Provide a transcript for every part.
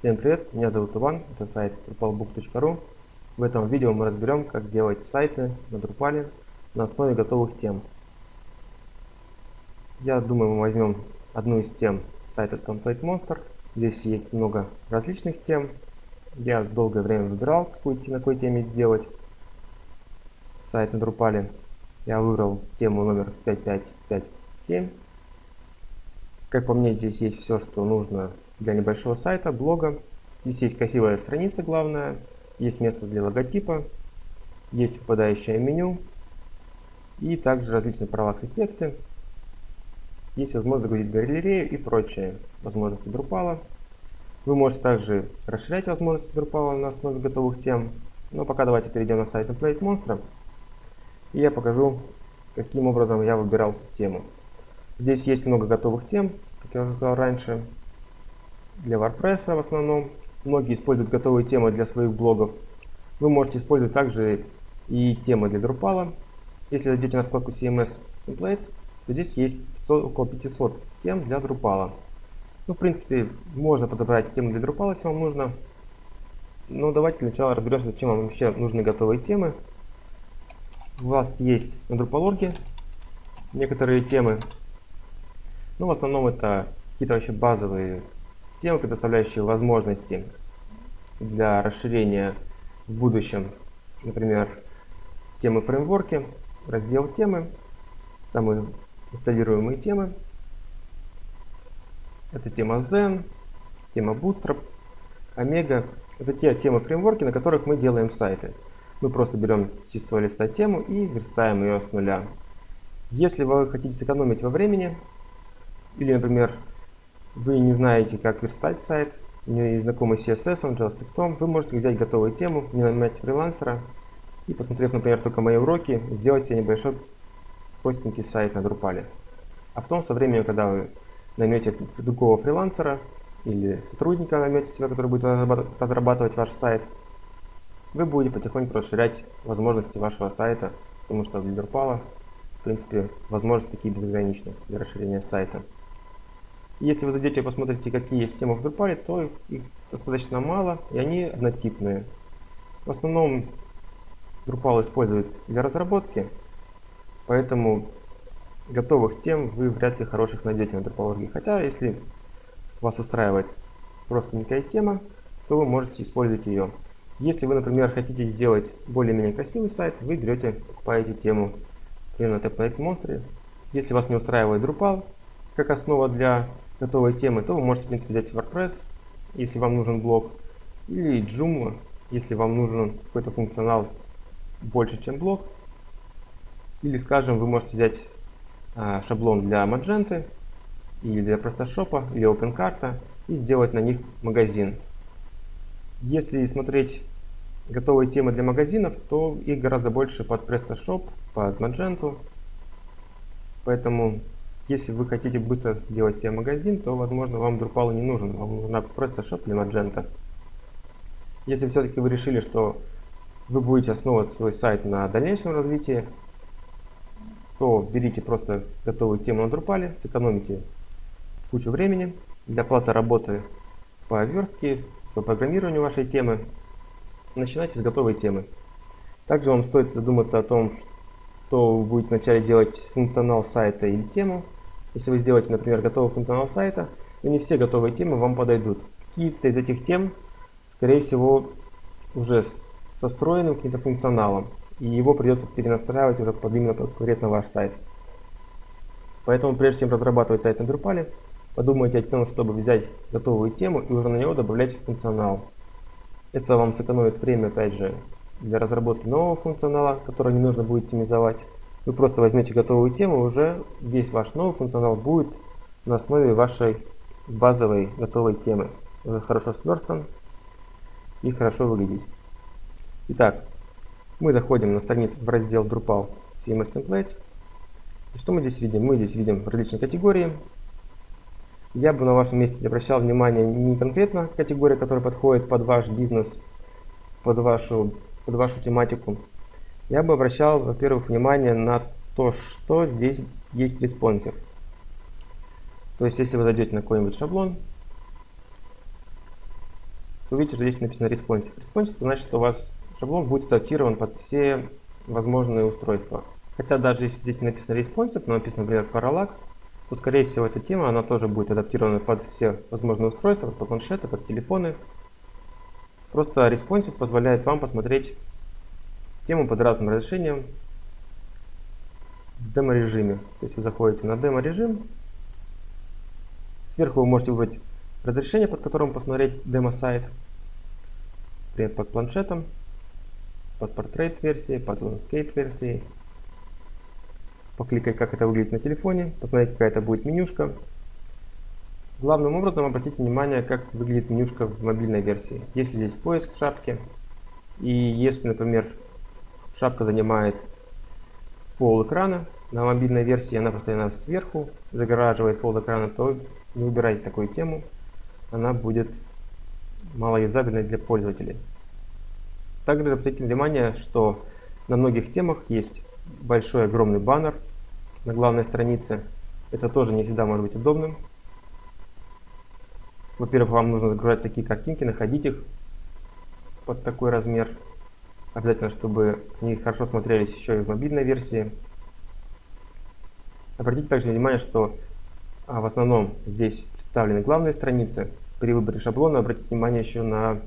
Всем привет, меня зовут Иван, это сайт drupalbook.ru. В этом видео мы разберем, как делать сайты на Drupal на основе готовых тем. Я думаю, мы возьмем одну из тем сайта Template Monster. Здесь есть много различных тем. Я долгое время выбирал, какую, на какой теме сделать сайт на Drupal. Я выбрал тему номер 5557. Как по мне, здесь есть все, что нужно для небольшого сайта, блога. Здесь есть красивая страница главная, есть место для логотипа, есть выпадающее меню и также различные параллакс-эффекты. Есть возможность загрузить галерею и прочие возможности Drupal. Вы можете также расширять возможности Drupal на основе готовых тем. Но пока давайте перейдем на сайт Template Monster. И я покажу, каким образом я выбирал тему. Здесь есть много готовых тем, как я уже сказал раньше для WordPress в основном. Многие используют готовые темы для своих блогов. Вы можете использовать также и темы для Drupal. Если зайдете на вкладку CMS Templates, то здесь есть 500, около 500 тем для Drupal. Ну, в принципе, можно подобрать темы для Drupal, если вам нужно. Но давайте для начала разберемся, зачем вам вообще нужны готовые темы. У вас есть на Drupal.org некоторые темы. Ну, в основном это какие-то вообще базовые темы, предоставляющие возможности для расширения в будущем. Например, темы фреймворки, раздел темы, самые инсталируемые темы. Это тема Zen, тема Bootstrap, Omega. Это те темы фреймворки, на которых мы делаем сайты. Мы просто берем с чистого листа тему и верстаем ее с нуля. Если вы хотите сэкономить во времени, или, например, вы не знаете, как верстать сайт, не знакомы с CSS, JavaScript, вы можете взять готовую тему, не нанимать фрилансера и, посмотрев, например, только мои уроки, сделать себе небольшой простенький сайт на Drupal. А потом, со временем, когда вы наймете другого фрилансера или сотрудника наймете себе, который будет разрабатывать ваш сайт, вы будете потихоньку расширять возможности вашего сайта, потому что для Drupal, в принципе, возможности такие безграничны для расширения сайта. Если вы зайдете и посмотрите, какие есть темы в Drupal, то их достаточно мало, и они однотипные. В основном Drupal использует для разработки, поэтому готовых тем вы вряд ли хороших найдете на Drupal.org. Хотя, если вас устраивает просто некая тема, то вы можете использовать ее. Если вы, например, хотите сделать более-менее красивый сайт, вы берете, покупаете тему примерно Template Monster. Если вас не устраивает Drupal как основа для готовой темы, то вы можете, в принципе, взять WordPress, если вам нужен блок, или Joomla, если вам нужен какой-то функционал больше, чем блок. Или, скажем, вы можете взять а, шаблон для Magento, или для PrestaShop, или OpenCart, и сделать на них магазин. Если смотреть готовые темы для магазинов, то их гораздо больше под PrestaShop, под Magento. Поэтому если вы хотите быстро сделать себе магазин, то, возможно, вам Drupal не нужен. Вам нужна просто Shop или Magento. Если все-таки вы решили, что вы будете основывать свой сайт на дальнейшем развитии, то берите просто готовую тему на Drupal, сэкономите кучу времени для платы работы по верстке, по программированию вашей темы. Начинайте с готовой темы. Также вам стоит задуматься о том, что вы будете вначале делать функционал сайта или тему, если вы сделаете, например, готовый функционал сайта, то не все готовые темы вам подойдут. Какие-то из этих тем, скорее всего, уже со встроенным каким-то функционалом, и его придется перенастраивать уже под именно конкретно ваш сайт. Поэтому прежде чем разрабатывать сайт на Drupal, подумайте о том, чтобы взять готовую тему и уже на него добавлять функционал. Это вам сэкономит время, опять же, для разработки нового функционала, который не нужно будет оптимизовать. Вы просто возьмете готовую тему, уже весь ваш новый функционал будет на основе вашей базовой готовой темы. Уже хорошо сверстан и хорошо выглядит. Итак, мы заходим на страницу в раздел Drupal CMS Templates. И что мы здесь видим? Мы здесь видим различные категории. Я бы на вашем месте обращал внимание не конкретно категория, которая подходит под ваш бизнес, под вашу, под вашу тематику, я бы обращал, во-первых, внимание на то, что здесь есть responsive. То есть, если вы зайдете на какой-нибудь шаблон, то увидите, что здесь написано responsive. Responsive значит, что у вас шаблон будет адаптирован под все возможные устройства. Хотя даже если здесь не написано responsive, но написано, например, parallax, то, скорее всего, эта тема, она тоже будет адаптирована под все возможные устройства, под планшеты, под телефоны. Просто responsive позволяет вам посмотреть тему под разным разрешением в демо-режиме. То есть вы заходите на демо-режим, сверху вы можете выбрать разрешение, под которым посмотреть демо-сайт, например, под планшетом, под портрет версией, под landscape версией покликать, как это выглядит на телефоне, посмотреть, какая это будет менюшка. Главным образом обратите внимание, как выглядит менюшка в мобильной версии. Если здесь поиск в шапке, и если, например, шапка занимает пол экрана, на мобильной версии она постоянно сверху загораживает пол экрана, то не выбирайте такую тему, она будет малоюзабельной для пользователей. Также обратите внимание, что на многих темах есть большой огромный баннер на главной странице. Это тоже не всегда может быть удобным. Во-первых, вам нужно загружать такие картинки, находить их под такой размер. Обязательно, чтобы они хорошо смотрелись еще и в мобильной версии. Обратите также внимание, что а, в основном здесь представлены главные страницы. При выборе шаблона обратите внимание еще на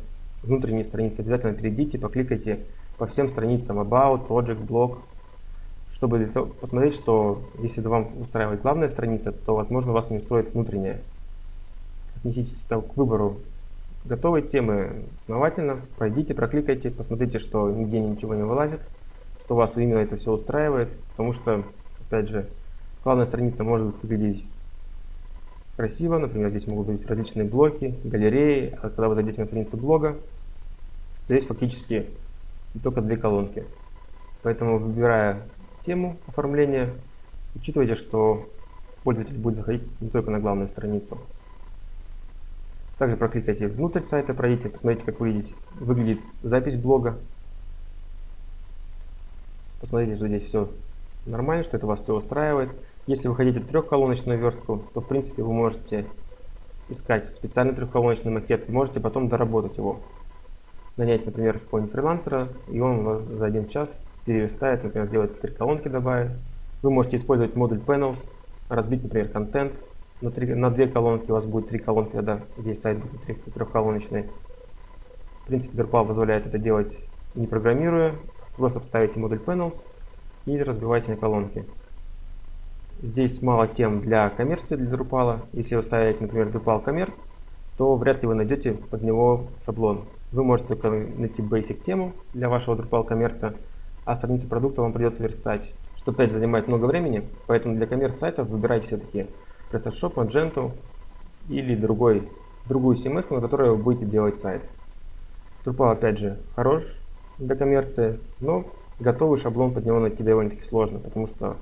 внутренние страницы. Обязательно перейдите, покликайте по всем страницам About, Project, Blog, чтобы посмотреть, что если вам устраивает главная страница, то, возможно, вас не устроит внутренняя. Отнеситесь к выбору готовой темы основательно, пройдите, прокликайте, посмотрите, что нигде ничего не вылазит, что вас именно это все устраивает, потому что, опять же, главная страница может выглядеть красиво, например, здесь могут быть различные блоки, галереи, а когда вы зайдете на страницу блога, здесь фактически только две колонки. Поэтому, выбирая тему оформления. Учитывайте, что пользователь будет заходить не только на главную страницу. Также прокликайте внутрь сайта, пройдите, посмотрите, как выглядит, выглядит запись блога. Посмотрите, что здесь все нормально, что это вас все устраивает. Если вы хотите трехколоночную верстку, то в принципе вы можете искать специальный трехколоночный макет, можете потом доработать его. Нанять, например, какого-нибудь фрилансера, и он за один час переставить, например, сделать три колонки добавить. Вы можете использовать модуль Panels, разбить, например, контент на, три, на две колонки, у вас будет три колонки, тогда весь сайт будет трехколоночный. В принципе, Drupal позволяет это делать не программируя, просто вставите модуль Panels и разбивайте на колонки. Здесь мало тем для коммерции, для Drupal. Если вы ставите, например, Drupal Commerce, то вряд ли вы найдете под него шаблон. Вы можете только найти basic тему для вашего Drupal коммерция, а страницу продукта вам придется верстать, что опять занимает много времени, поэтому для коммерц-сайтов выбирайте все-таки PrestaShop, Magento или другой, другую CMS, на которой вы будете делать сайт. Drupal опять же хорош для коммерции, но готовый шаблон под него найти довольно-таки сложно, потому что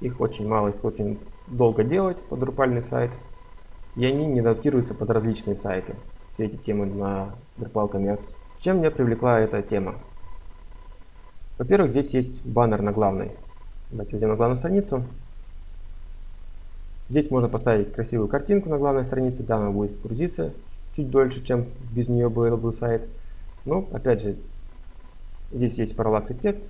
их очень мало, их очень долго делать под Drupal сайт, и они не адаптируются под различные сайты, все эти темы на Drupal Commerce. Чем меня привлекла эта тема? Во-первых, здесь есть баннер на главной. Давайте зайдем на главную страницу. Здесь можно поставить красивую картинку на главной странице. Да, она будет грузиться чуть дольше, чем без нее был бы сайт. Но, опять же, здесь есть параллакс эффект.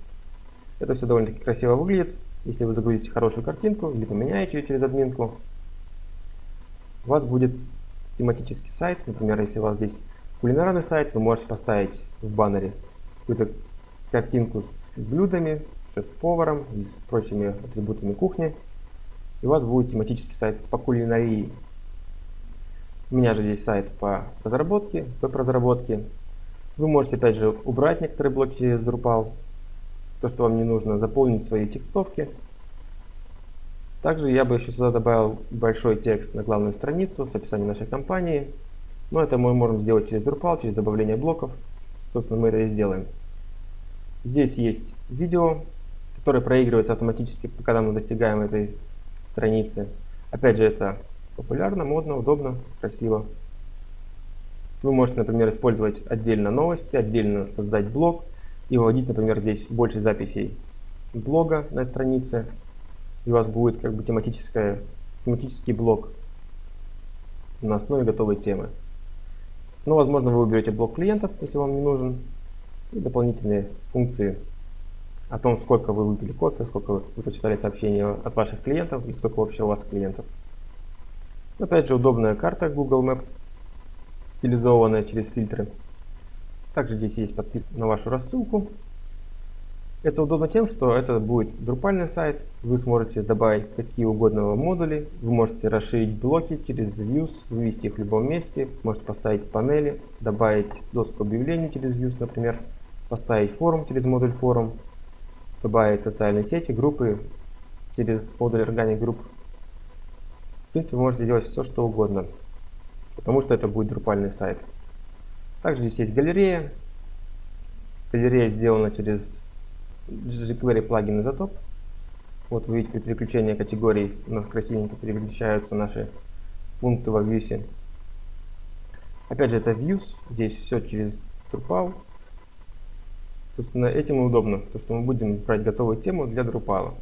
Это все довольно-таки красиво выглядит. Если вы загрузите хорошую картинку или поменяете ее через админку, у вас будет тематический сайт. Например, если у вас здесь кулинарный сайт, вы можете поставить в баннере какую-то картинку с блюдами, шеф-поваром и с прочими атрибутами кухни. И у вас будет тематический сайт по кулинарии. У меня же здесь сайт по разработке, веб-разработке. Вы можете опять же убрать некоторые блоки через Drupal, то, что вам не нужно, заполнить свои текстовки. Также я бы еще сюда добавил большой текст на главную страницу с описанием нашей компании. Но это мы можем сделать через Drupal, через добавление блоков. Собственно, мы это и сделаем. Здесь есть видео, которое проигрывается автоматически, когда мы достигаем этой страницы. Опять же, это популярно, модно, удобно, красиво. Вы можете, например, использовать отдельно новости, отдельно создать блог и выводить, например, здесь больше записей блога на странице. И у вас будет как бы тематическая, тематический блог на основе готовой темы. Но, возможно, вы уберете блок клиентов, если вам не нужен, и дополнительные функции о том, сколько вы выпили кофе, сколько вы прочитали сообщения от ваших клиентов и сколько вообще у вас клиентов. Опять же, удобная карта Google Map, стилизованная через фильтры. Также здесь есть подписка на вашу рассылку. Это удобно тем, что это будет друпальный сайт, вы сможете добавить какие угодно модули, вы можете расширить блоки через Views, вывести их в любом месте, можете поставить панели, добавить доску объявлений через Views, например, поставить форум через модуль форум, добавить социальные сети, группы через модуль Organic Group. В принципе, вы можете делать все, что угодно, потому что это будет друпальный сайт. Также здесь есть галерея. Галерея сделана через jQuery плагин Isotop. Вот вы видите, при переключении категорий у нас красивенько переключаются наши пункты во Views. Опять же, это Views. Здесь все через Drupal. Собственно, этим и удобно, то что мы будем брать готовую тему для Drupal.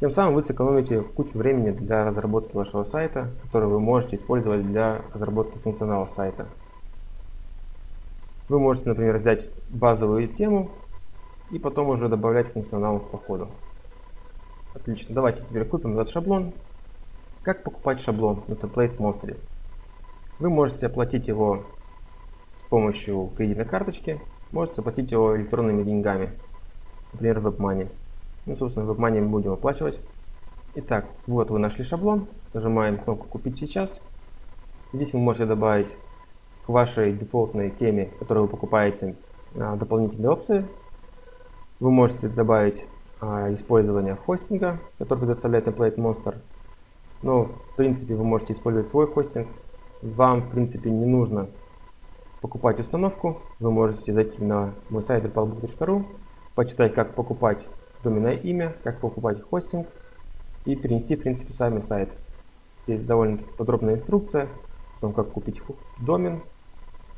Тем самым вы сэкономите кучу времени для разработки вашего сайта, который вы можете использовать для разработки функционала сайта. Вы можете, например, взять базовую тему и потом уже добавлять функционал по ходу. Отлично, давайте теперь купим этот шаблон. Как покупать шаблон на Template Monster? Вы можете оплатить его с помощью кредитной карточки, можете оплатить его электронными деньгами, например, WebMoney. Ну, собственно, WebMoney мы будем оплачивать. Итак, вот вы нашли шаблон, нажимаем кнопку «Купить сейчас». Здесь вы можете добавить к вашей дефолтной теме, которую вы покупаете, а, дополнительные опции. Вы можете добавить а, использование хостинга, который предоставляет Template Monster. Но, в принципе, вы можете использовать свой хостинг. Вам, в принципе, не нужно покупать установку. Вы можете зайти на мой сайт drupalbook.ru, почитать, как покупать доменное имя, как покупать хостинг и перенести, в принципе, сами сайт. Здесь довольно подробная инструкция о том, как купить домен,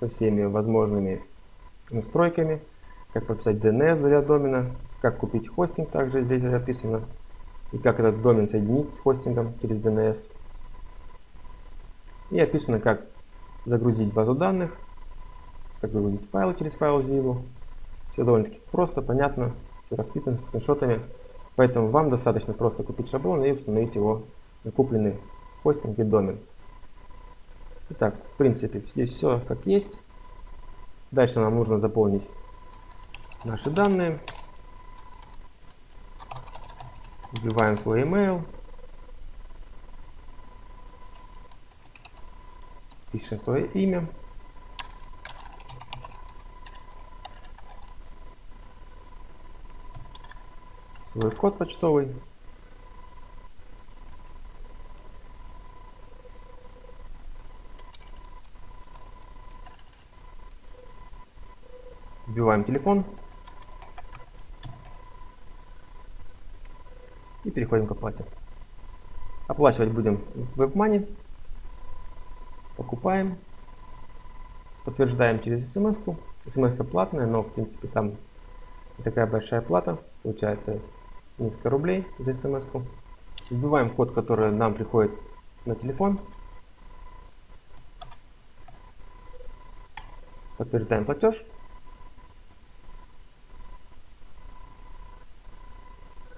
со всеми возможными настройками, как прописать DNS для домена, как купить хостинг, также здесь описано, и как этот домен соединить с хостингом через DNS. И описано, как загрузить базу данных, как загрузить файлы через файл Zivo. Все довольно-таки просто, понятно, все расписано с скриншотами. Поэтому вам достаточно просто купить шаблон и установить его на купленный хостинг и домен. Итак, в принципе, здесь все как есть. Дальше нам нужно заполнить наши данные. Вбиваем свой email. Пишем свое имя. Свой код почтовый. Вбиваем телефон. И переходим к оплате. Оплачивать будем в WebMoney. Покупаем. Подтверждаем через смс. -ку. смс платная, но в принципе там такая большая плата. Получается несколько рублей за смс. -ку. Вбиваем код, который нам приходит на телефон. Подтверждаем платеж.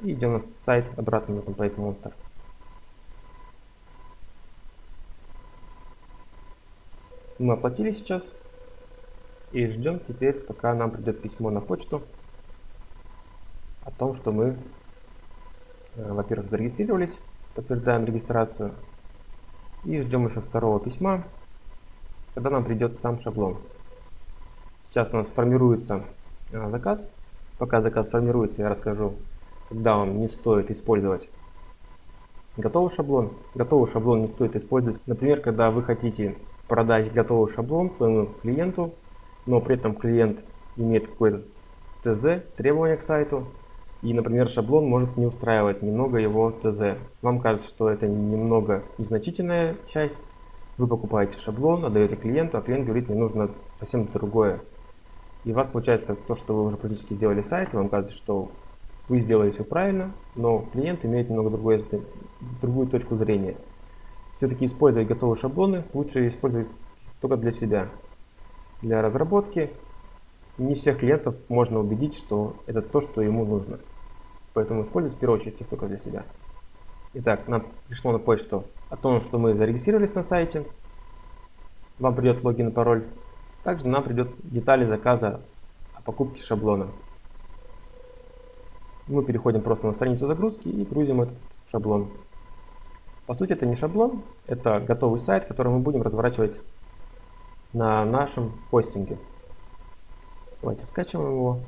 И идем на сайт обратно на Template Monster. Мы оплатили сейчас. И ждем теперь, пока нам придет письмо на почту о том, что мы, во-первых, зарегистрировались, подтверждаем регистрацию. И ждем еще второго письма, когда нам придет сам шаблон. Сейчас у нас формируется э, заказ. Пока заказ формируется, я расскажу, когда вам не стоит использовать готовый шаблон. Готовый шаблон не стоит использовать, например, когда вы хотите продать готовый шаблон своему клиенту, но при этом клиент имеет какой-то ТЗ, требования к сайту, и, например, шаблон может не устраивать немного его ТЗ. Вам кажется, что это немного незначительная часть, вы покупаете шаблон, отдаете клиенту, а клиент говорит, мне нужно совсем другое. И у вас получается то, что вы уже практически сделали сайт, и вам кажется, что вы сделали все правильно, но клиент имеет немного другое, другую точку зрения. Все-таки использовать готовые шаблоны лучше использовать только для себя. для разработки. Не всех клиентов можно убедить, что это то, что ему нужно. Поэтому используйте в первую очередь их только для себя. Итак, нам пришло на почту о том, что мы зарегистрировались на сайте. Вам придет логин и пароль. Также нам придет детали заказа о покупке шаблона. Мы переходим просто на страницу загрузки и грузим этот шаблон. По сути это не шаблон, это готовый сайт, который мы будем разворачивать на нашем хостинге. Давайте скачиваем его,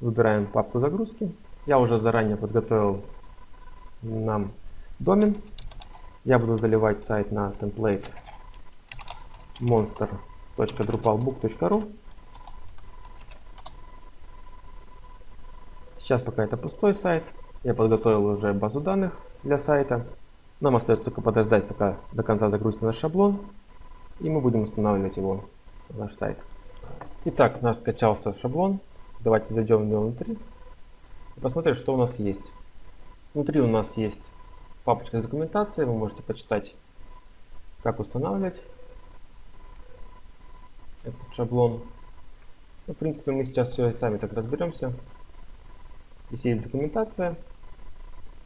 выбираем папку загрузки. Я уже заранее подготовил нам домен. Я буду заливать сайт на template monster.drupalbook.ru Сейчас пока это пустой сайт. Я подготовил уже базу данных для сайта. Нам остается только подождать, пока до конца загрузится наш шаблон. И мы будем устанавливать его на наш сайт. Итак, наш скачался шаблон. Давайте зайдем в него внутри и посмотрим, что у нас есть. Внутри у нас есть папочка документации. Вы можете почитать, как устанавливать этот шаблон. Ну, в принципе, мы сейчас все сами так разберемся. Здесь есть документация.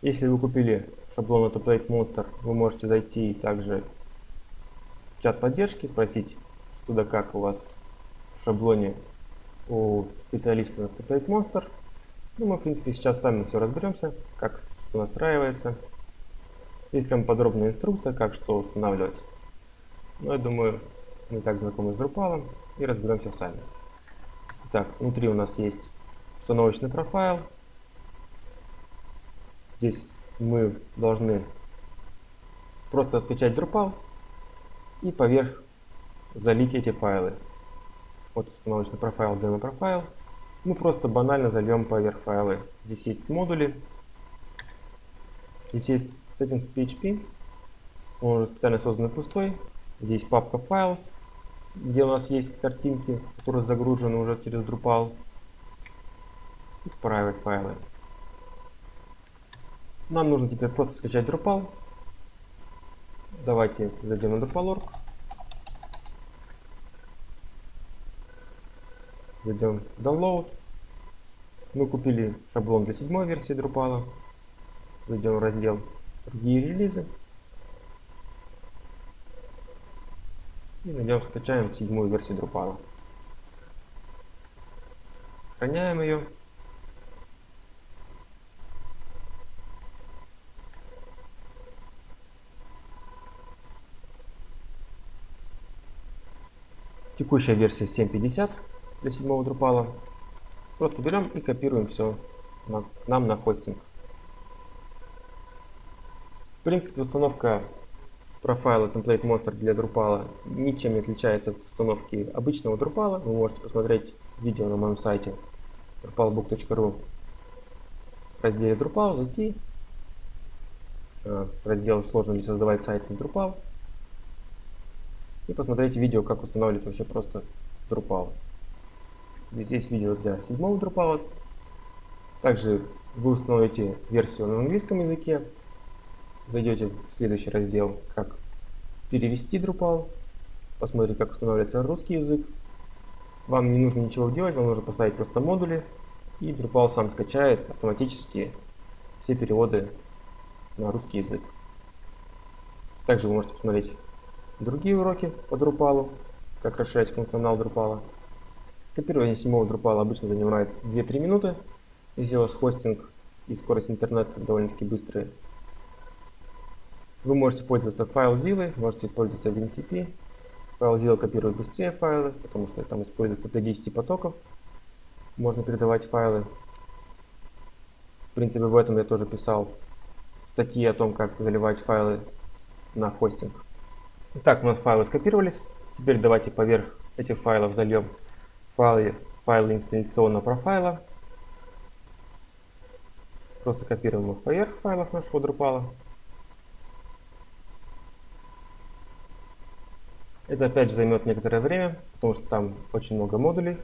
Если вы купили шаблон от Template Monster, вы можете зайти также в чат поддержки, спросить, что как у вас в шаблоне у специалиста от Template Monster. Ну, мы, в принципе, сейчас сами все разберемся, как что настраивается. Есть прям подробная инструкция, как что устанавливать. Но я думаю, мы так знакомы с Drupal и разберемся сами. Так, внутри у нас есть установочный профайл, Здесь мы должны просто скачать Drupal и поверх залить эти файлы. Вот установочный профайл, демо профайл. Мы просто банально зальем поверх файлы. Здесь есть модули. Здесь есть settings PHP. Он уже специально создан пустой. Здесь папка files, где у нас есть картинки, которые загружены уже через Drupal. И private файлы. Нам нужно теперь просто скачать Drupal. Давайте зайдем на Drupal.org. Зайдем в Download. Мы купили шаблон для седьмой версии Drupal. Зайдем в раздел Другие релизы. И найдем, скачаем седьмую версию Drupal. Сохраняем ее. Текущая версия 7.50 для седьмого Drupal. Просто берем и копируем все на, нам на хостинг. В принципе, установка профайла Template Monster для Drupal ничем не отличается от установки обычного Drupal. Вы можете посмотреть видео на моем сайте drupalbook.ru в разделе Drupal, зайти э, в раздел «Сложно ли создавать сайт на Drupal» и посмотреть видео, как устанавливать вообще просто Drupal. Здесь видео для седьмого Drupal. Также вы установите версию на английском языке. Зайдете в следующий раздел, как перевести Drupal. Посмотрите, как устанавливается русский язык. Вам не нужно ничего делать, вам нужно поставить просто модули. И Drupal сам скачает автоматически все переводы на русский язык. Также вы можете посмотреть другие уроки по Drupal, как расширять функционал Drupal. Копирование седьмого Drupal обычно занимает 2-3 минуты. Вас хостинг и скорость интернета довольно-таки быстрые. Вы можете пользоваться FileZilla, можете пользоваться WinCP. FileZilla копирует быстрее файлы, потому что там используется до 10 потоков. Можно передавать файлы. В принципе, в этом я тоже писал статьи о том, как заливать файлы на хостинг. Итак, у нас файлы скопировались. Теперь давайте поверх этих файлов зальем файлы, файлы инсталляционного профайла. Просто копируем их поверх файлов нашего Drupal. Это опять же займет некоторое время, потому что там очень много модулей.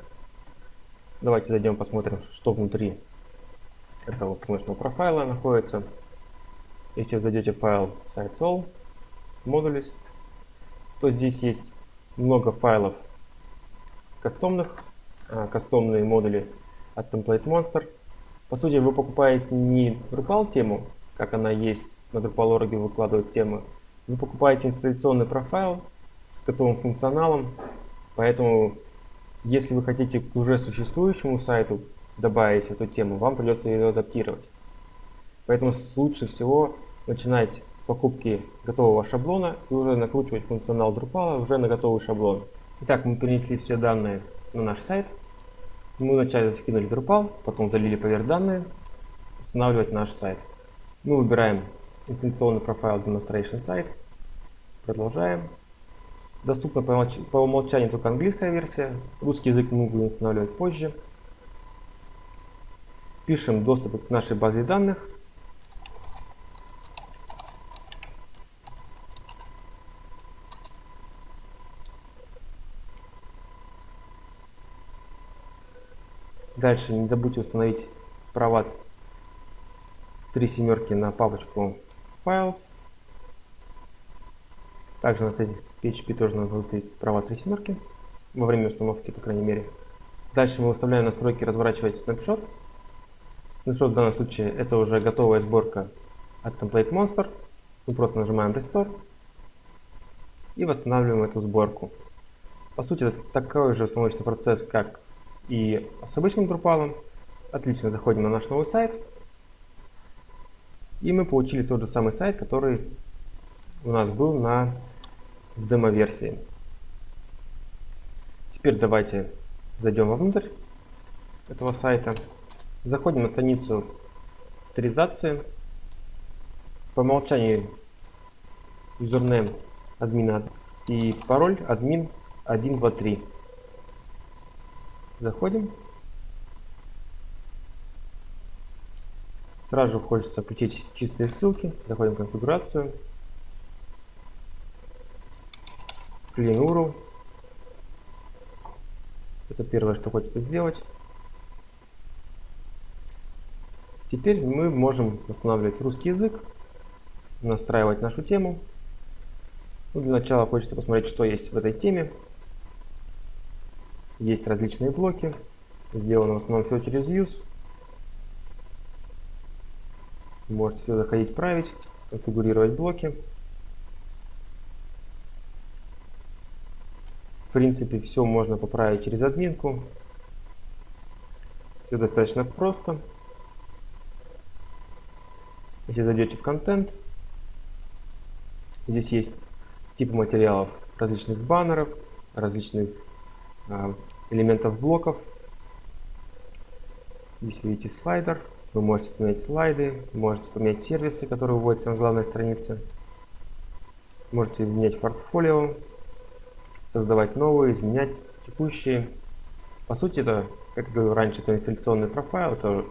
Давайте зайдем посмотрим, что внутри этого установочного профайла находится. Если вы зайдете в файл site modules, то здесь есть много файлов, кастомных, кастомные модули от Template Monster. По сути, вы покупаете не Drupal тему, как она есть на Drupal.org выкладывают темы, вы покупаете инсталляционный профайл с готовым функционалом, поэтому если вы хотите к уже существующему сайту добавить эту тему, вам придется ее адаптировать. Поэтому лучше всего начинать с покупки готового шаблона и уже накручивать функционал Drupal уже на готовый шаблон. Итак, мы перенесли все данные на наш сайт. Мы вначале скинули Drupal, потом залили поверх данные, устанавливать наш сайт. Мы выбираем интенционный профайл Demonstration Site, продолжаем. Доступна по умолчанию только английская версия, русский язык мы будем устанавливать позже. Пишем доступ к нашей базе данных. Дальше не забудьте установить права три семерки на папочку Files. Также на сайте PHP тоже надо выставить права три семерки во время установки, по крайней мере. Дальше мы выставляем настройки разворачивать снапшот. Снапшот в данном случае это уже готовая сборка от Template Monster. Мы просто нажимаем Restore и восстанавливаем эту сборку. По сути, это такой же установочный процесс, как и с обычным Drupal. Отлично, заходим на наш новый сайт. И мы получили тот же самый сайт, который у нас был на в демо-версии. Теперь давайте зайдем вовнутрь этого сайта. Заходим на страницу авторизации. По умолчанию юзернейм админа и пароль админ 123. Заходим. Сразу хочется включить чистые ссылки. Заходим в конфигурацию. Clean URL. Это первое, что хочется сделать. Теперь мы можем устанавливать русский язык, настраивать нашу тему. Ну, для начала хочется посмотреть, что есть в этой теме. Есть различные блоки. Сделано в основном все через use. Можете все заходить, править, конфигурировать блоки. В принципе, все можно поправить через админку. Все достаточно просто. Если зайдете в контент, здесь есть типы материалов различных баннеров, различных элементов блоков. Здесь видите слайдер. Вы можете поменять слайды, можете поменять сервисы, которые вводятся на главной странице. Можете менять портфолио, создавать новые, изменять текущие. По сути, это, как я говорил раньше, это инсталляционный профайл, это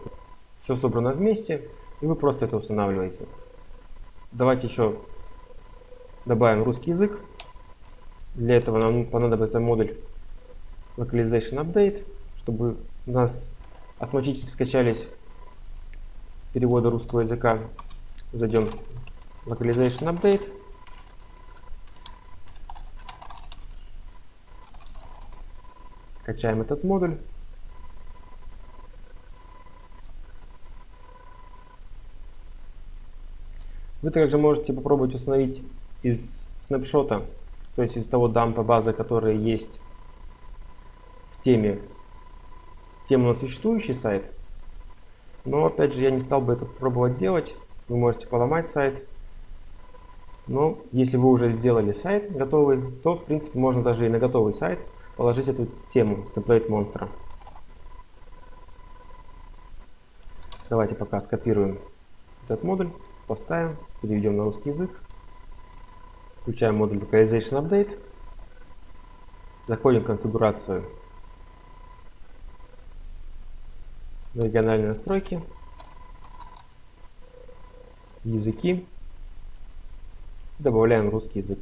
все собрано вместе, и вы просто это устанавливаете. Давайте еще добавим русский язык. Для этого нам понадобится модуль Localization Update, чтобы у нас автоматически скачались перевода русского языка. Зайдем в Localization Update. Качаем этот модуль. Вы также можете попробовать установить из снапшота, то есть из того дампа базы, которая есть теме, тему на существующий сайт, но опять же я не стал бы это пробовать делать. Вы можете поломать сайт. Но если вы уже сделали сайт готовый, то в принципе можно даже и на готовый сайт положить эту тему с template монстра. Давайте пока скопируем этот модуль, поставим, переведем на русский язык. Включаем модуль Localization Update. Заходим в конфигурацию региональные настройки, языки, добавляем русский язык.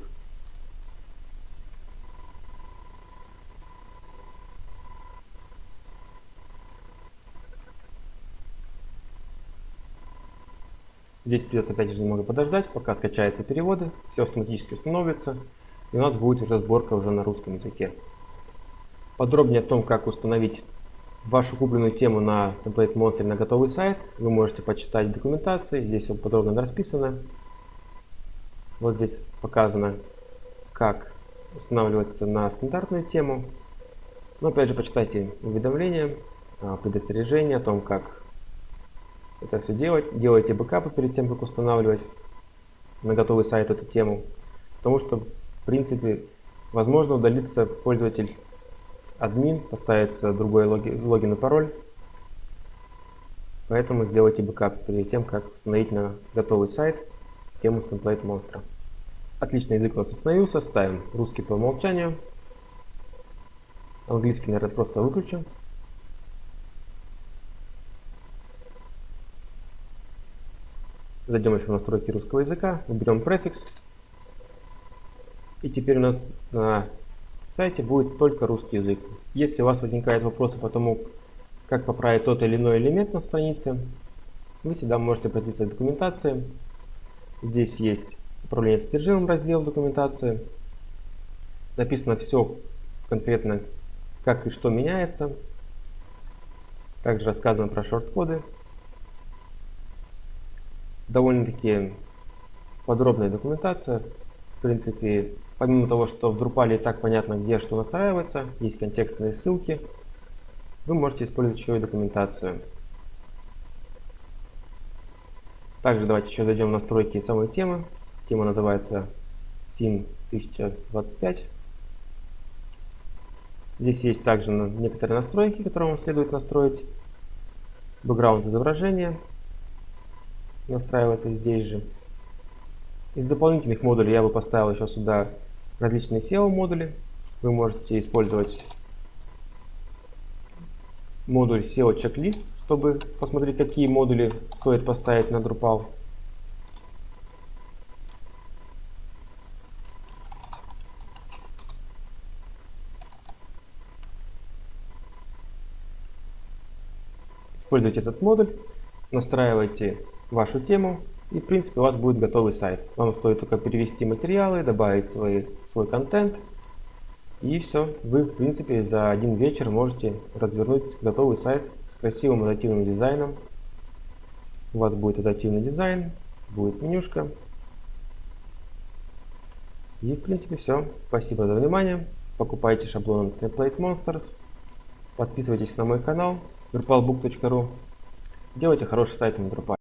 Здесь придется опять же немного подождать, пока скачаются переводы, все автоматически установится, и у нас будет уже сборка уже на русском языке. Подробнее о том, как установить вашу купленную тему на Template Monster на готовый сайт, вы можете почитать документации. Здесь все подробно расписано. Вот здесь показано, как устанавливаться на стандартную тему. Но опять же, почитайте уведомления, а, предостережения о том, как это все делать. Делайте бэкапы перед тем, как устанавливать на готовый сайт эту тему. Потому что, в принципе, возможно удалиться пользователь админ, поставится другой логин, логин и пароль. Поэтому сделайте бэкап перед тем, как установить на готовый сайт тему с Template Monster а. Отличный язык у нас установился. Ставим русский по умолчанию. Английский, наверное, просто выключим. Зайдем еще в настройки русского языка, выберем префикс. И теперь у нас на сайте будет только русский язык. Если у вас возникают вопросы по тому, как поправить тот или иной элемент на странице, вы всегда можете обратиться к документации. Здесь есть управление содержимым раздел документации. Написано все конкретно, как и что меняется. Также рассказано про шорт-коды довольно-таки подробная документация. В принципе, помимо того, что в Drupal и так понятно, где что настраивается, есть контекстные ссылки, вы можете использовать еще и документацию. Также давайте еще зайдем в настройки самой темы. Тема называется Theme 1025. Здесь есть также некоторые настройки, которые вам следует настроить. Бэкграунд изображения, настраивается здесь же. Из дополнительных модулей я бы поставил еще сюда различные SEO модули. Вы можете использовать модуль SEO чек-лист, чтобы посмотреть, какие модули стоит поставить на Drupal. Используйте этот модуль, настраивайте вашу тему, и в принципе у вас будет готовый сайт. Вам стоит только перевести материалы, добавить свой, свой контент, и все. Вы в принципе за один вечер можете развернуть готовый сайт с красивым адаптивным дизайном. У вас будет адаптивный дизайн, будет менюшка. И в принципе все. Спасибо за внимание. Покупайте шаблоны Template Monsters. Подписывайтесь на мой канал drupalbook.ru. Делайте хороший сайт на Drupal.